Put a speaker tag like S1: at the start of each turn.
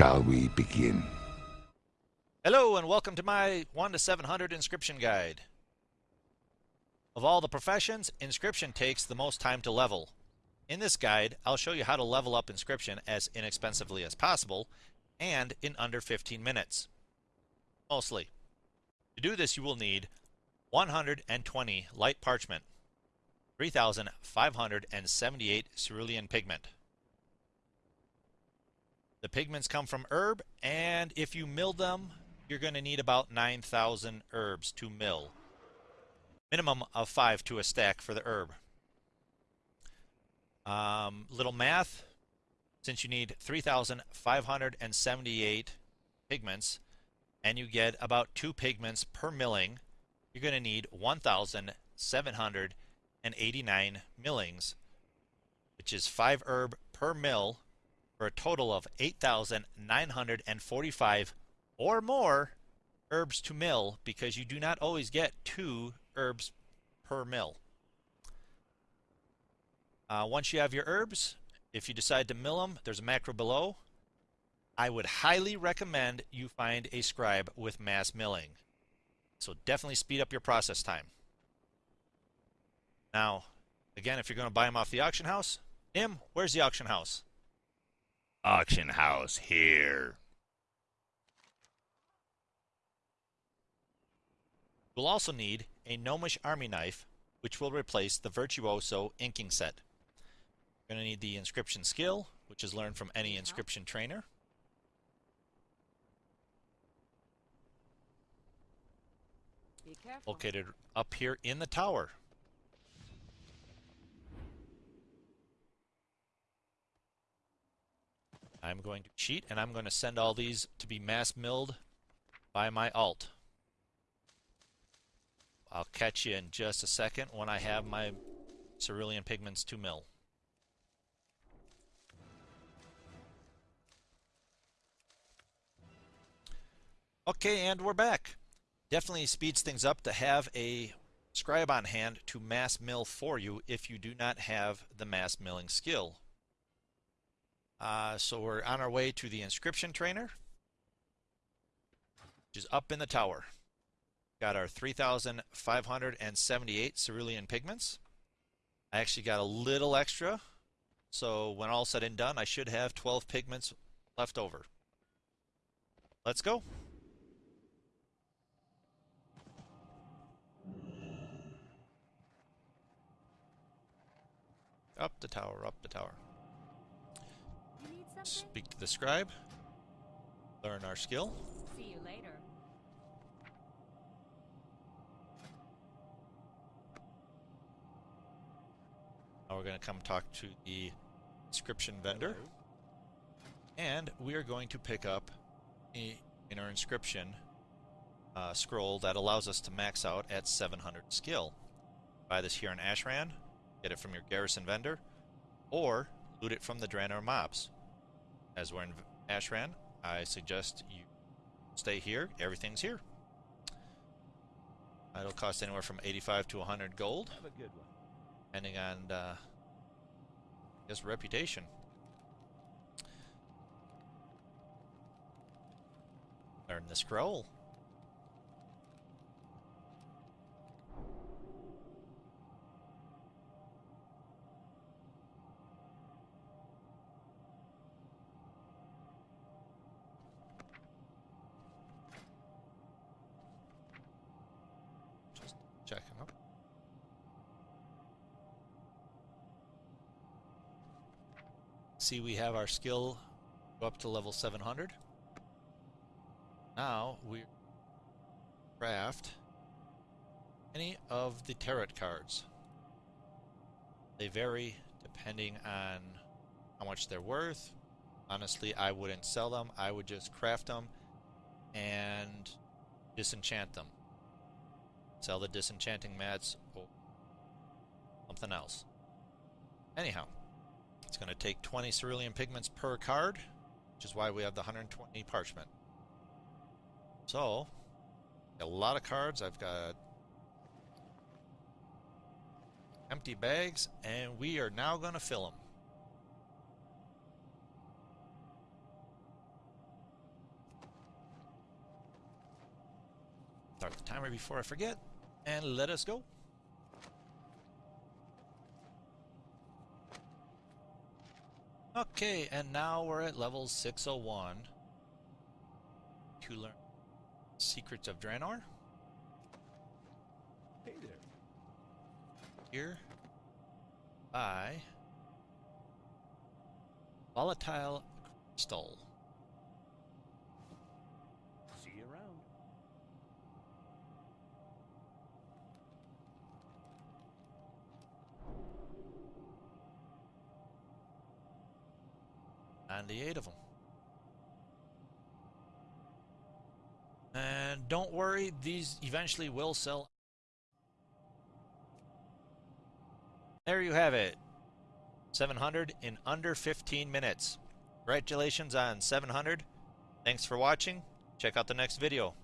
S1: shall we begin?
S2: Hello and welcome to my 1 to 700 inscription guide. Of all the professions, inscription takes the most time to level. In this guide, I'll show you how to level up inscription as inexpensively as possible and in under 15 minutes. Mostly. To do this you will need 120 light parchment, 3,578 cerulean pigment. The pigments come from herb, and if you mill them, you're going to need about 9,000 herbs to mill. Minimum of 5 to a stack for the herb. Um, little math, since you need 3,578 pigments, and you get about 2 pigments per milling, you're going to need 1,789 millings, which is 5 herb per mill for a total of 8,945 or more herbs to mill because you do not always get two herbs per mill. Uh, once you have your herbs, if you decide to mill them, there's a macro below. I would highly recommend you find a scribe with mass milling. So definitely speed up your process time. Now, again, if you're going to buy them off the auction house, Nim, where's the auction house?
S3: Auction house here.
S2: We'll also need a Gnomish Army Knife, which will replace the Virtuoso inking set. We're going to need the inscription skill, which is learned from any inscription trainer. Located up here in the tower. I'm going to cheat and I'm going to send all these to be mass milled by my alt. I'll catch you in just a second when I have my cerulean pigments to mill. Okay, and we're back. Definitely speeds things up to have a scribe on hand to mass mill for you if you do not have the mass milling skill. Uh, so we're on our way to the inscription trainer, which is up in the tower. Got our 3,578 cerulean pigments. I actually got a little extra, so when all said and done, I should have 12 pigments left over. Let's go. Up the tower, up the tower. Speak to the scribe. Learn our skill.
S4: See you later.
S2: Now we're going to come talk to the inscription vendor. And we are going to pick up a, in our inscription uh, scroll that allows us to max out at 700 skill. Buy this here in Ashran, get it from your garrison vendor, or loot it from the Draenor mobs. As we're in Ashran, I suggest you stay here. Everything's here. It'll cost anywhere from 85 to 100 gold.
S5: Have a good one.
S2: Depending on, uh, his reputation. Learn the scroll. Checking up. See, we have our skill up to level 700. Now we craft any of the tarot cards. They vary depending on how much they're worth. Honestly, I wouldn't sell them. I would just craft them and disenchant them. Sell the disenchanting mats or something else. Anyhow, it's going to take 20 cerulean pigments per card, which is why we have the 120 parchment. So, a lot of cards. I've got empty bags, and we are now going to fill them. Start the timer before I forget and let us go. Okay, and now we're at level 601 to learn Secrets of Draenor.
S1: Hey there.
S2: Here by Volatile Crystal. 98 of them. And don't worry, these eventually will sell. There you have it. 700 in under 15 minutes. Congratulations on 700. Thanks for watching. Check out the next video.